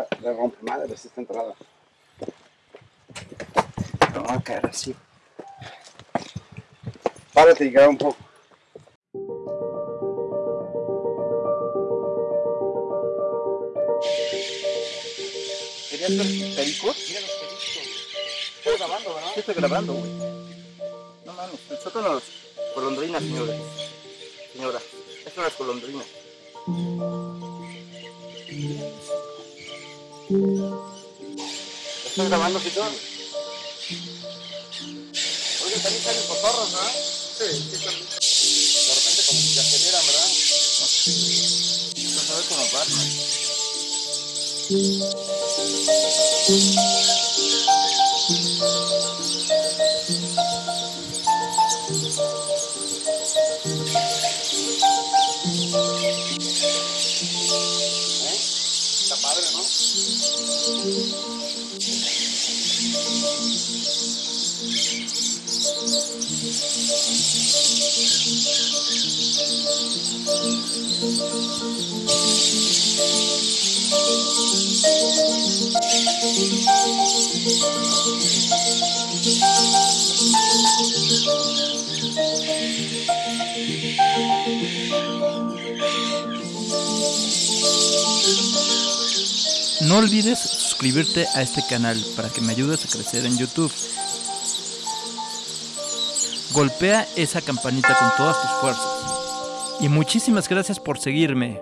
está, le rompe madre esta entrada. No va a caer así. Párate y graba un poco. ¿Querías ver pericos? Mira los pericos. Estoy grabando, ¿verdad? Sí, estoy grabando, güey. No mames, el sótano de las golondrinas, señores. Señora, estas son las golondrinas. ¿Estás grabando, Fito? Oye, también salen cotorros, ¿no? Sí, sí, también. De repente como que se aceleran, ¿verdad? Vas a ver como Batman. Está padre, No olvides suscribirte a este canal para que me ayudes a crecer en YouTube. Golpea esa campanita con todas tus fuerzas. Y muchísimas gracias por seguirme.